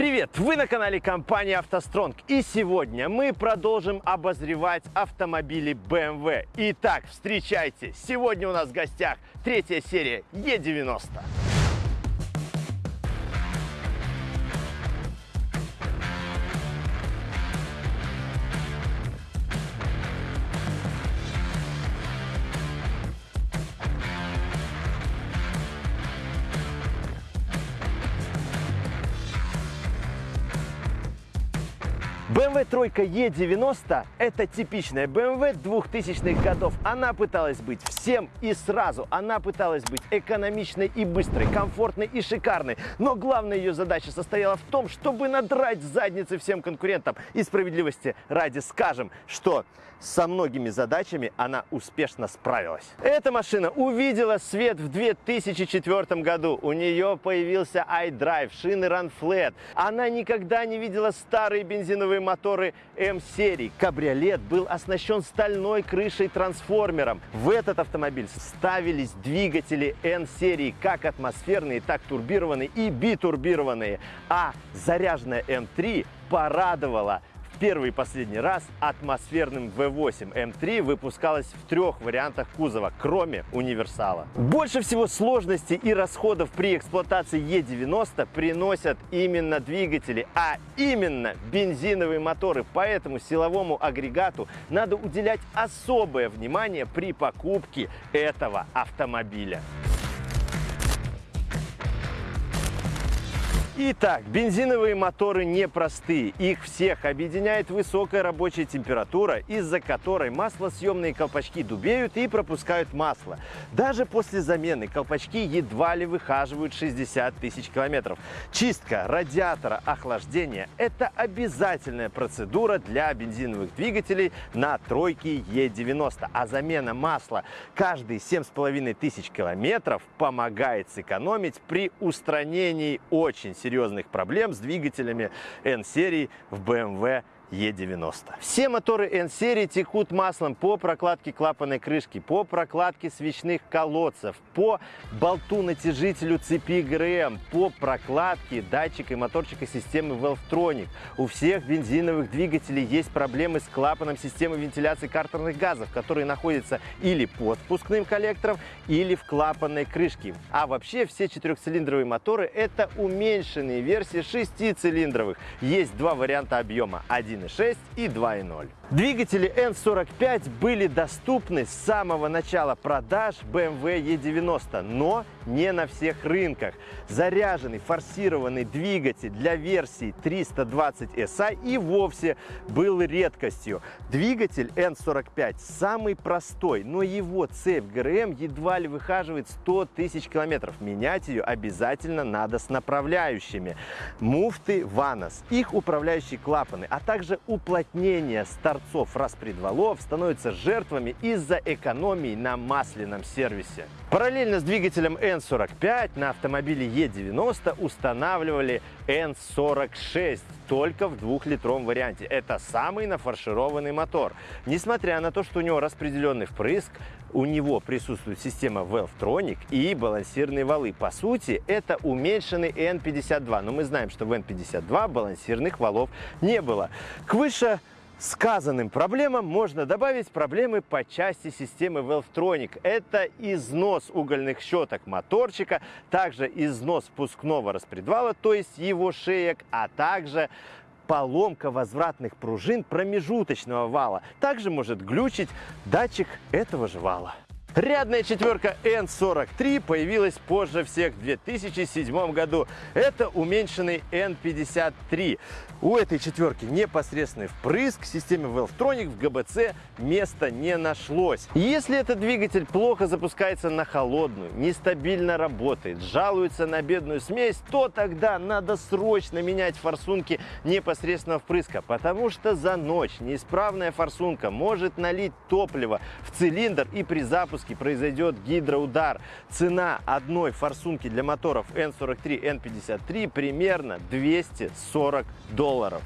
Привет! Вы на канале компании «АвтоСтронг» и сегодня мы продолжим обозревать автомобили BMW. Итак, встречайте! Сегодня у нас в гостях третья серия E90. Тройка E90 – это типичная BMW 2000-х годов. Она пыталась быть всем и сразу. Она пыталась быть экономичной и быстрой, комфортной и шикарной. Но главная ее задача состояла в том, чтобы надрать задницы всем конкурентам. И справедливости ради скажем, что со многими задачами она успешно справилась. Эта машина увидела свет в 2004 году. У нее появился iDrive, шины Run Flat. Она никогда не видела старые бензиновые моторы М-серии. Кабриолет был оснащен стальной крышей-трансформером. В этот автомобиль ставились двигатели N-серии, как атмосферные, так турбированные и битурбированные. А заряженная М3 порадовала первый и последний раз атмосферным V8 M3 выпускалась в трех вариантах кузова, кроме универсала. Больше всего сложностей и расходов при эксплуатации E90 приносят именно двигатели, а именно бензиновые моторы. Поэтому силовому агрегату надо уделять особое внимание при покупке этого автомобиля. Итак, бензиновые моторы непростые. Их всех объединяет высокая рабочая температура, из-за которой маслосъемные колпачки дубеют и пропускают масло. Даже после замены колпачки едва ли выхаживают 60 тысяч километров. Чистка радиатора охлаждения – это обязательная процедура для бензиновых двигателей на тройке E90. А замена масла каждые 7,5 тысяч километров помогает сэкономить при устранении очень серьезных серьезных проблем с двигателями N-серии в BMW E90. Все моторы N-серии текут маслом по прокладке клапанной крышки, по прокладке свечных колодцев, по болту-натяжителю цепи ГРМ, по прокладке датчика и моторчика системы Valvetronic. У всех бензиновых двигателей есть проблемы с клапаном системы вентиляции картерных газов, которые находятся или под впускным коллектором, или в клапанной крышке. А вообще все четырехцилиндровые моторы это уменьшенные версии шестицилиндровых. Есть два варианта объема. Один 1.6 и 2.0. Двигатели N45 были доступны с самого начала продаж BMW E90, но не на всех рынках. Заряженный форсированный двигатель для версии 320 SI и вовсе был редкостью. Двигатель N45 самый простой, но его цепь ГРМ едва ли выхаживает 100 тысяч километров. Менять ее обязательно надо с направляющими. Муфты Vanos, их управляющие клапаны, а также уплотнение старт торцов распредвалов становятся жертвами из-за экономии на масляном сервисе. Параллельно с двигателем N45 на автомобиле E90 устанавливали N46 только в двухлитровом варианте. Это самый нафаршированный мотор. Несмотря на то, что у него распределенный впрыск, у него присутствует система Valvetronic и балансирные валы. По сути, это уменьшенный N52, но мы знаем, что в N52 балансирных валов не было. К выше сказанным проблемам можно добавить проблемы по части системы Valvetronic. Это износ угольных щеток моторчика, также износ впускного распредвала, то есть его шеек, а также поломка возвратных пружин промежуточного вала. Также может глючить датчик этого же вала. Рядная четверка N43 появилась позже всех в 2007 году. Это уменьшенный N53. У этой четверки непосредственный впрыск, системе Valvetronic в ГБЦ места не нашлось. Если этот двигатель плохо запускается на холодную, нестабильно работает, жалуется на бедную смесь, то тогда надо срочно менять форсунки непосредственно впрыска, потому что за ночь неисправная форсунка может налить топливо в цилиндр и при запуске произойдет гидроудар. Цена одной форсунки для моторов N43, N53 примерно 240 долларов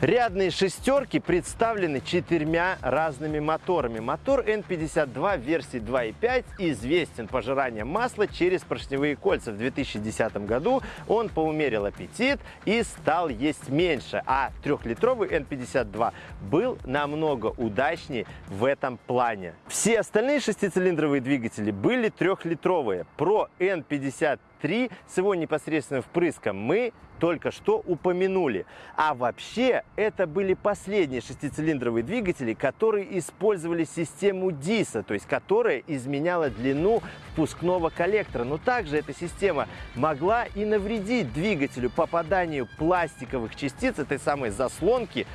Рядные шестерки представлены четырьмя разными моторами. Мотор N52 версии 2.5 известен пожиранием масла через поршневые кольца. В 2010 году он поумерил аппетит и стал есть меньше, а трехлитровый N52 был намного удачнее в этом плане. Все остальные шестицилиндровые двигатели были трехлитровые. Про N53 с его непосредственным впрыском мы только что упомянули. А вообще, это были последние шестицилиндровые двигатели, которые использовали систему ДИСа, то есть которая изменяла длину впускного коллектора. Но также эта система могла и навредить двигателю попаданию пластиковых частиц этой самой заслонки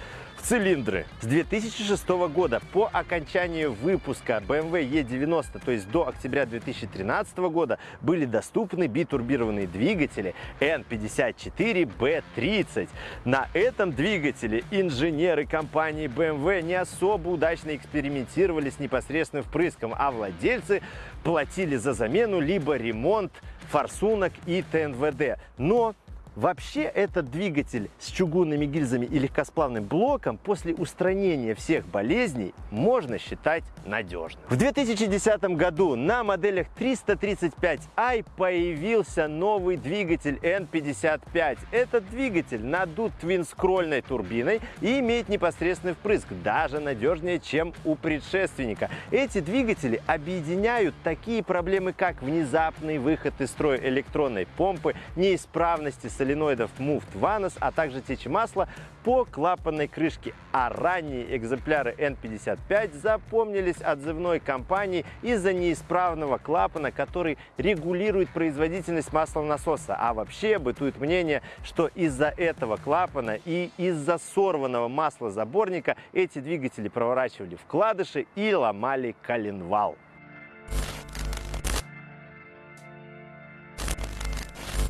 цилиндры. С 2006 года по окончанию выпуска BMW E90, то есть до октября 2013 года, были доступны битурбированные двигатели N54B30. На этом двигателе инженеры компании BMW не особо удачно экспериментировали с непосредственным впрыском, а владельцы платили за замену либо ремонт форсунок и ТНВД. Но Вообще этот двигатель с чугунными гильзами и легкосплавным блоком после устранения всех болезней можно считать надежным. В 2010 году на моделях 335i появился новый двигатель N55. Этот двигатель надут твинскрольной турбиной и имеет непосредственный впрыск, даже надежнее, чем у предшественника. Эти двигатели объединяют такие проблемы, как внезапный выход из строя электронной помпы, неисправности с соленоидов Moved Vanos, а также течь масла по клапанной крышке. А ранние экземпляры N55 запомнились отзывной компании из-за неисправного клапана, который регулирует производительность маслонасоса. А вообще бытует мнение, что из-за этого клапана и из-за сорванного маслозаборника эти двигатели проворачивали вкладыши и ломали коленвал.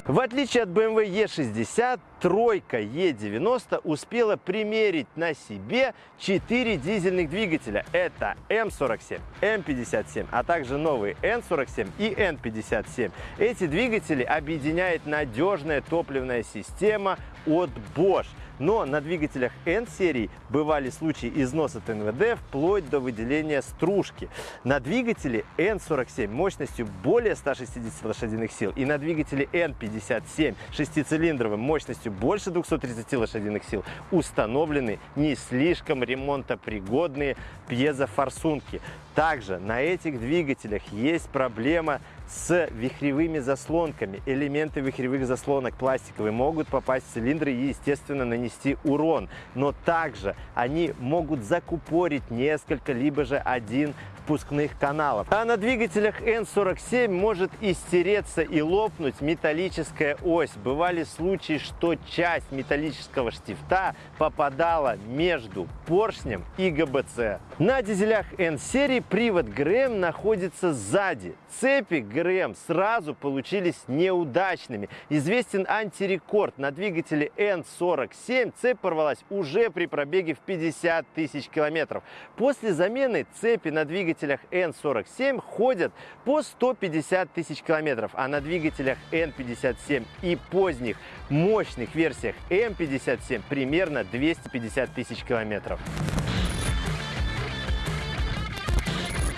В отличие от BMW E60, тройка E90 успела примерить на себе 4 дизельных двигателя. Это М47, М57, а также новые N47 и N57. Эти двигатели объединяет надежная топливная система от Bosch. Но на двигателях N-серии бывали случаи износа ТНВД вплоть до выделения стружки. На двигателе N47 мощностью более 160 лошадиных сил и на двигателе N57 шестицилиндровым мощностью больше 230 лошадиных сил установлены не слишком ремонтопригодные пьезофорсунки. Также на этих двигателях есть проблема с вихревыми заслонками. Элементы вихревых заслонок пластиковые могут попасть в цилиндры и, естественно, нанести урон. Но также они могут закупорить несколько, либо же один впускных каналов. А на двигателях N47 может истереться и лопнуть металлическая ось. Бывали случаи, что часть металлического штифта попадала между поршнем и ГБЦ. На дизелях N-серии привод ГРМ находится сзади. Цепи ГРМ сразу получились неудачными. Известен антирекорд. На двигателе N47 цепь порвалась уже при пробеге в 50 тысяч километров. После замены цепи на двигателе двигателях N47 ходят по 150 тысяч километров, а на двигателях N57 и поздних мощных версиях M57 примерно 250 тысяч километров.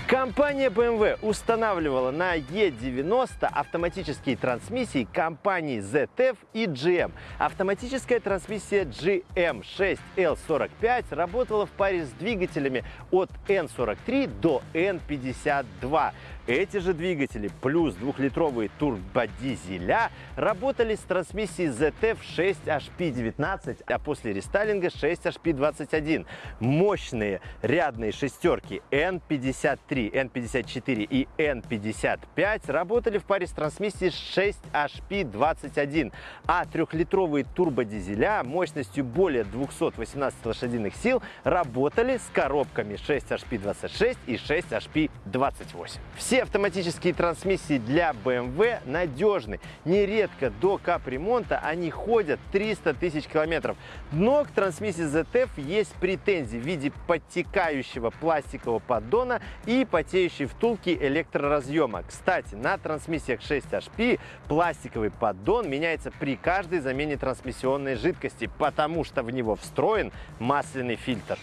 Компания BMW устанавливала на E90 автоматические трансмиссии компаний ZF и GM. Автоматическая трансмиссия GM6L45 работала в паре с двигателями от N43 до N52. Эти же двигатели плюс двухлитровые турбодизеля работали с трансмиссией ZF 6HP19, а после рестайлинга 6HP21. Мощные рядные шестерки N53, N54 и N55 работали в паре с трансмиссией 6HP21, а трехлитровые турбодизеля мощностью более 218 лошадиных сил работали с коробками 6HP26 и 6HP28. Все автоматические трансмиссии для BMW надежны. Нередко до капремонта они ходят 300 тысяч километров. Но к трансмиссии ZF есть претензии в виде подтекающего пластикового поддона и потеющие втулки электроразъема. Кстати, на трансмиссиях 6HP пластиковый поддон меняется при каждой замене трансмиссионной жидкости, потому что в него встроен масляный фильтр.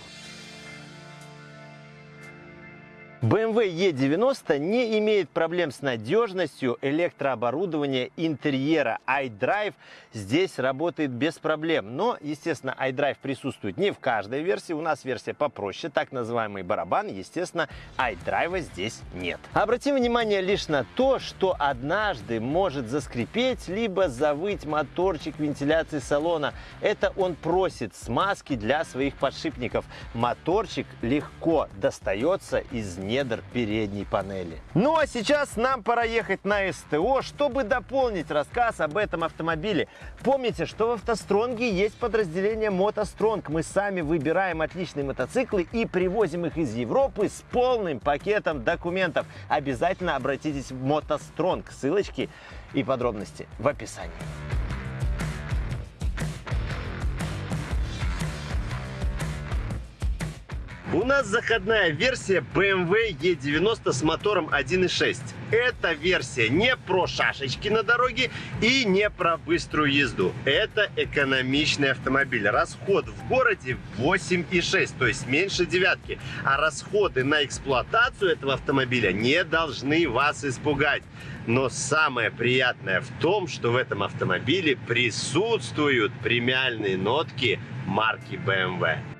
BMW E90 не имеет проблем с надежностью электрооборудования интерьера. iDrive здесь работает без проблем. Но, естественно, iDrive присутствует не в каждой версии. У нас версия попроще, так называемый барабан. Естественно, iDrive здесь нет. Обратим внимание лишь на то, что однажды может заскрипеть, либо завыть моторчик вентиляции салона. Это он просит смазки для своих подшипников. Моторчик легко достается из недр передней панели. Ну а сейчас нам пора ехать на СТО, чтобы дополнить рассказ об этом автомобиле. Помните, что в автостронге есть подразделение мотостронг. Мы сами выбираем отличные мотоциклы и привозим их из Европы с полным пакетом документов. Обязательно обратитесь в мотостронг. Ссылочки и подробности в описании. У нас заходная версия BMW E90 с мотором 1.6. Эта версия не про шашечки на дороге и не про быструю езду. Это экономичный автомобиль. Расход в городе 8,6, то есть меньше девятки. А расходы на эксплуатацию этого автомобиля не должны вас испугать. Но самое приятное в том, что в этом автомобиле присутствуют премиальные нотки марки BMW.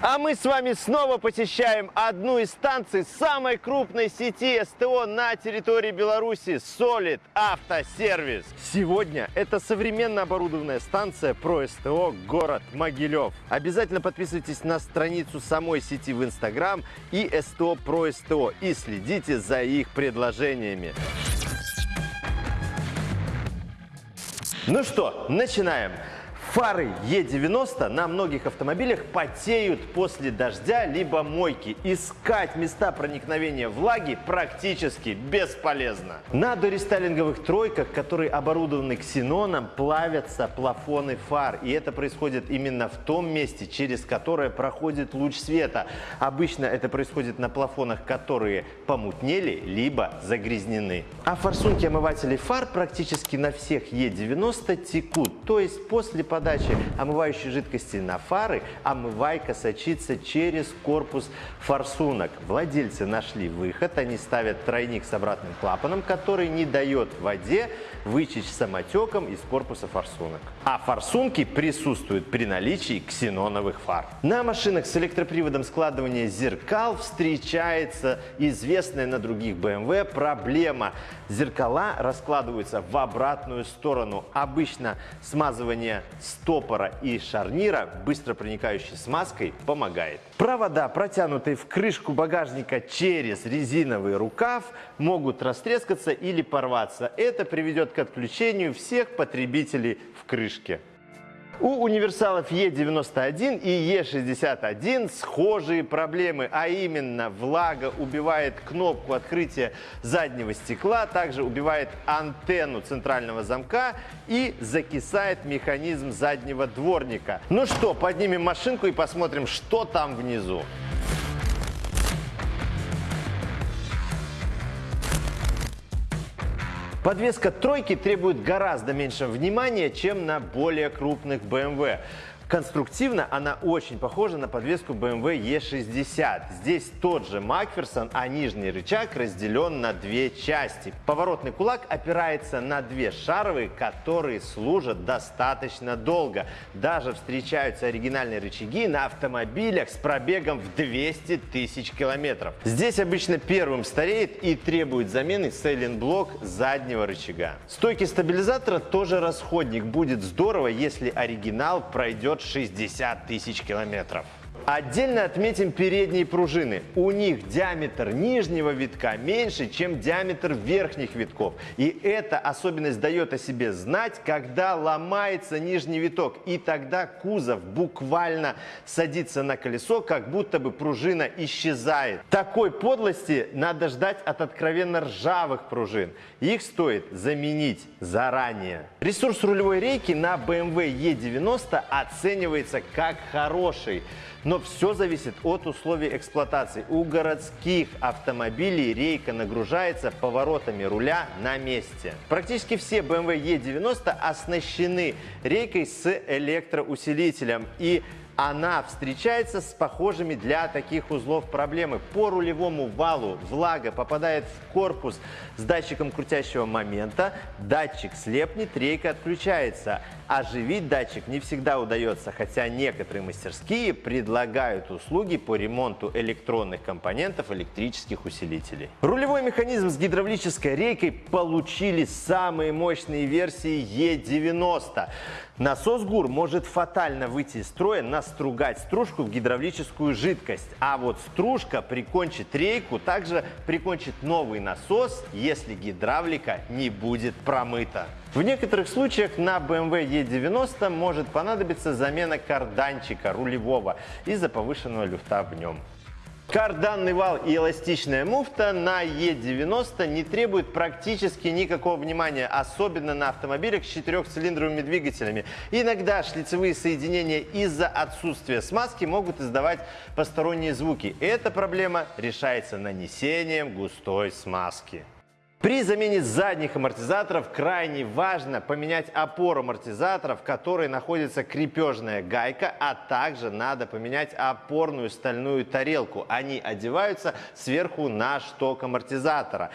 А мы с вами снова посещаем одну из станций самой крупной сети СТО на территории Беларуси – Solid Автосервис. Сегодня это современно оборудованная станция про СТО город Могилев. Обязательно подписывайтесь на страницу самой сети в Инстаграм и СТО про СТО и следите за их предложениями. Ну что, начинаем. Фары Е90 на многих автомобилях потеют после дождя либо мойки. Искать места проникновения влаги практически бесполезно. На дорестайлинговых тройках, которые оборудованы ксеноном, плавятся плафоны фар. И это происходит именно в том месте, через которое проходит луч света. Обычно это происходит на плафонах, которые помутнели, либо загрязнены. А форсунки омывателей фар практически на всех Е90 текут. То есть после подачи омывающей жидкости на фары омывайка сочится через корпус форсунок. Владельцы нашли выход, они ставят тройник с обратным клапаном, который не дает воде вытечь самотеком из корпуса форсунок. А форсунки присутствуют при наличии ксеноновых фар. На машинах с электроприводом складывания зеркал встречается известная на других BMW проблема. Зеркала раскладываются в обратную сторону. Обычно смазывание стопора и шарнира быстро проникающей смазкой помогает. Провода, протянутые в крышку багажника через резиновый рукав, могут растрескаться или порваться. Это приведет к отключению всех потребителей в крышке. У универсалов Е91 и Е61 схожие проблемы, а именно влага убивает кнопку открытия заднего стекла, также убивает антенну центрального замка и закисает механизм заднего дворника. Ну что, поднимем машинку и посмотрим, что там внизу. Подвеска тройки требует гораздо меньше внимания, чем на более крупных BMW. Конструктивно она очень похожа на подвеску BMW E60. Здесь тот же Макферсон, а нижний рычаг разделен на две части. Поворотный кулак опирается на две шаровые, которые служат достаточно долго. Даже встречаются оригинальные рычаги на автомобилях с пробегом в 200 тысяч километров. Здесь обычно первым стареет и требует замены сейлинг-блок заднего рычага. Стойки стабилизатора тоже расходник. Будет здорово, если оригинал пройдет 60 тысяч километров. Отдельно отметим передние пружины. У них диаметр нижнего витка меньше, чем диаметр верхних витков. И эта особенность дает о себе знать, когда ломается нижний виток. И тогда кузов буквально садится на колесо, как будто бы пружина исчезает. Такой подлости надо ждать от откровенно ржавых пружин. Их стоит заменить заранее. Ресурс рулевой рейки на BMW E90 оценивается как хороший. Но все зависит от условий эксплуатации. У городских автомобилей рейка нагружается поворотами руля на месте. Практически все BMW E90 оснащены рейкой с электроусилителем. И она встречается с похожими для таких узлов проблемы. По рулевому валу влага попадает в корпус с датчиком крутящего момента, датчик слепнет, рейка отключается. Оживить датчик не всегда удается, хотя некоторые мастерские предлагают услуги по ремонту электронных компонентов электрических усилителей. Рулевой механизм с гидравлической рейкой получили самые мощные версии E90. Насос ГУР может фатально выйти из строя, настругать стружку в гидравлическую жидкость. А вот стружка прикончит рейку, также прикончит новый насос, если гидравлика не будет промыта. В некоторых случаях на BMW E90 может понадобиться замена карданчика рулевого из-за повышенного люфта в нем. Карданный вал и эластичная муфта на Е90 не требуют практически никакого внимания, особенно на автомобилях с четырехцилиндровыми двигателями. Иногда шлицевые соединения из-за отсутствия смазки могут издавать посторонние звуки. Эта проблема решается нанесением густой смазки. При замене задних амортизаторов крайне важно поменять опору амортизаторов, в которой находится крепежная гайка, а также надо поменять опорную стальную тарелку. Они одеваются сверху на шток амортизатора.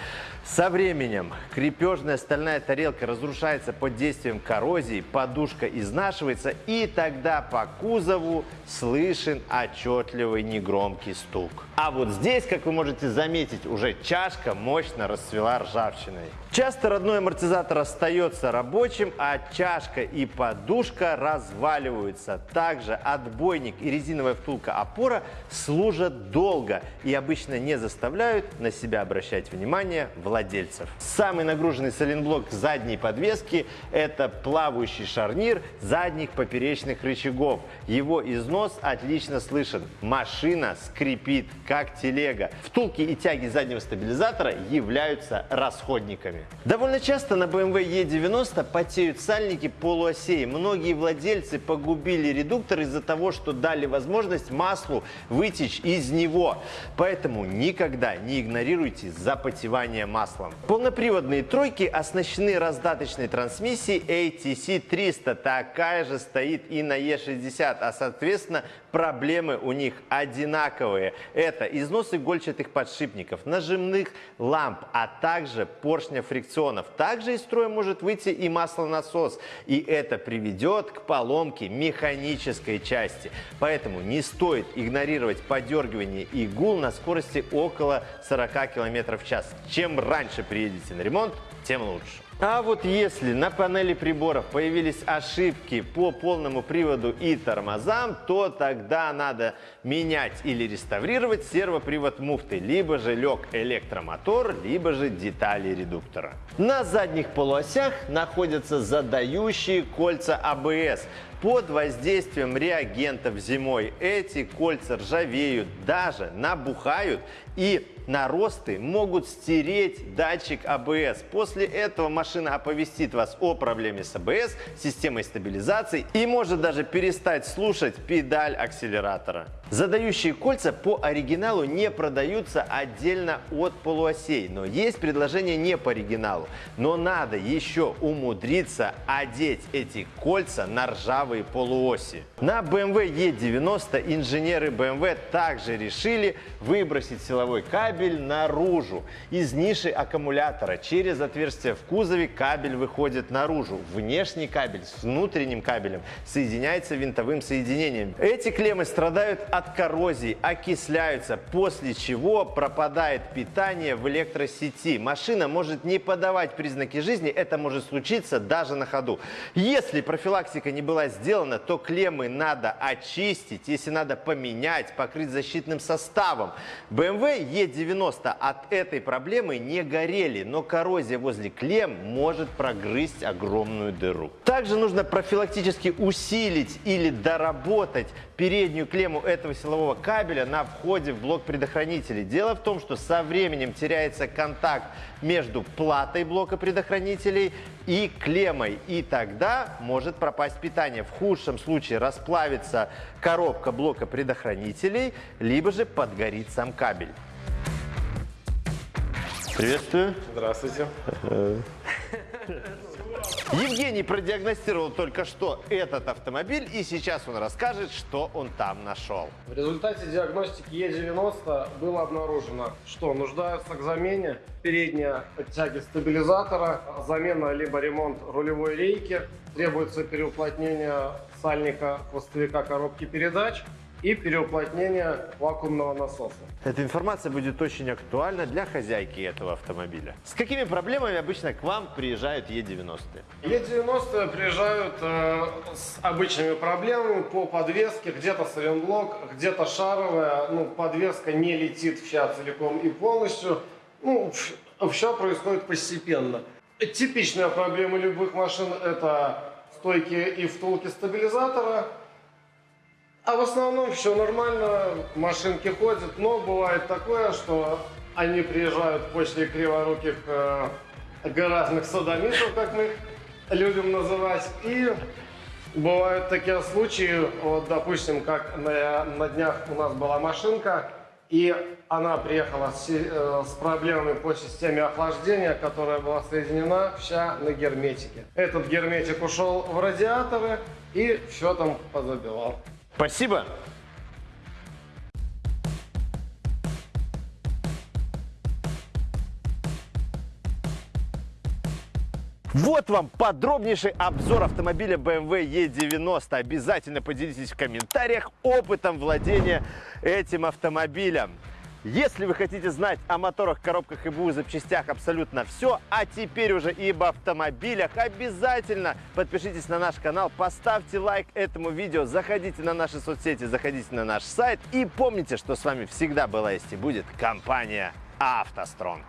Со временем крепежная стальная тарелка разрушается под действием коррозии, подушка изнашивается и тогда по кузову слышен отчетливый негромкий стук. А вот здесь, как вы можете заметить, уже чашка мощно расцвела ржавчиной ржавчиной. Часто родной амортизатор остается рабочим, а чашка и подушка разваливаются. Также отбойник и резиновая втулка опора служат долго и обычно не заставляют на себя обращать внимание владельцев. Самый нагруженный соленблок задней подвески – это плавающий шарнир задних поперечных рычагов. Его износ отлично слышен. Машина скрипит, как телега. Втулки и тяги заднего стабилизатора являются расходниками. Довольно часто на BMW E90 потеют сальники полуосей. Многие владельцы погубили редуктор из-за того, что дали возможность маслу вытечь из него. Поэтому никогда не игнорируйте запотевание маслом. Полноприводные тройки оснащены раздаточной трансмиссией ATC 300. Такая же стоит и на E60, а соответственно проблемы у них одинаковые. Это износ игольчатых подшипников, нажимных ламп, а также поршня фрикционов. Также из строя может выйти и маслонасос, и это приведет к поломке механической части. Поэтому не стоит игнорировать подергивание игул на скорости около 40 км в час. Чем раньше приедете на ремонт, тем лучше. А вот если на панели приборов появились ошибки по полному приводу и тормозам, то тогда надо менять или реставрировать сервопривод муфты, либо же лег электромотор, либо же детали редуктора. На задних полуосях находятся задающие кольца АБС. Под воздействием реагентов зимой эти кольца ржавеют, даже набухают и наросты могут стереть датчик АБС. После этого машина оповестит вас о проблеме с АБС, системой стабилизации и может даже перестать слушать педаль акселератора. Задающие кольца по оригиналу не продаются отдельно от полуосей, но есть предложение не по оригиналу. Но надо еще умудриться одеть эти кольца на ржавые полуоси. На BMW E90 инженеры BMW также решили выбросить силовой кабель наружу. Из ниши аккумулятора через отверстие в кузове кабель выходит наружу. Внешний кабель с внутренним кабелем соединяется винтовым соединением. Эти клеммы страдают от коррозии окисляются, после чего пропадает питание в электросети. Машина может не подавать признаки жизни, это может случиться даже на ходу. Если профилактика не была сделана, то клеммы надо очистить, если надо поменять, покрыть защитным составом. BMW E90 от этой проблемы не горели, но коррозия возле клемм может прогрызть огромную дыру. Также нужно профилактически усилить или доработать переднюю клемму этого силового кабеля на входе в блок предохранителей. Дело в том, что со временем теряется контакт между платой блока предохранителей и клеммой. И тогда может пропасть питание. В худшем случае расплавится коробка блока предохранителей, либо же подгорит сам кабель. Приветствую. Здравствуйте. Евгений продиагностировал только что этот автомобиль, и сейчас он расскажет, что он там нашел. В результате диагностики Е90 было обнаружено, что нуждаются к замене передняя тяги стабилизатора, замена либо ремонт рулевой рейки, требуется переуплотнение сальника хвостовика коробки передач и переуплотнение вакуумного насоса. Эта информация будет очень актуальна для хозяйки этого автомобиля. С какими проблемами обычно к вам приезжают E90? E90 приезжают э, с обычными проблемами по подвеске, где-то сайлентблок, где-то шаровая, ну, подвеска не летит вся целиком и полностью, ну, все происходит постепенно. Типичная проблема любых машин это стойки и втулки стабилизатора, а в основном все нормально, машинки ходят, но бывает такое, что они приезжают после криворуких э, гаражных садомитов, как мы их любим называть, и бывают такие случаи, вот допустим, как на, на днях у нас была машинка, и она приехала с, э, с проблемами по системе охлаждения, которая была соединена вся на герметике. Этот герметик ушел в радиаторы и все там позабивал. Спасибо. Вот вам подробнейший обзор автомобиля BMW E90. Обязательно поделитесь в комментариях опытом владения этим автомобилем. Если вы хотите знать о моторах, коробках и БУ запчастях абсолютно все, а теперь уже и об автомобилях, обязательно подпишитесь на наш канал, поставьте лайк этому видео, заходите на наши соцсети, заходите на наш сайт и помните, что с вами всегда была есть и будет компания «АвтоСтронг».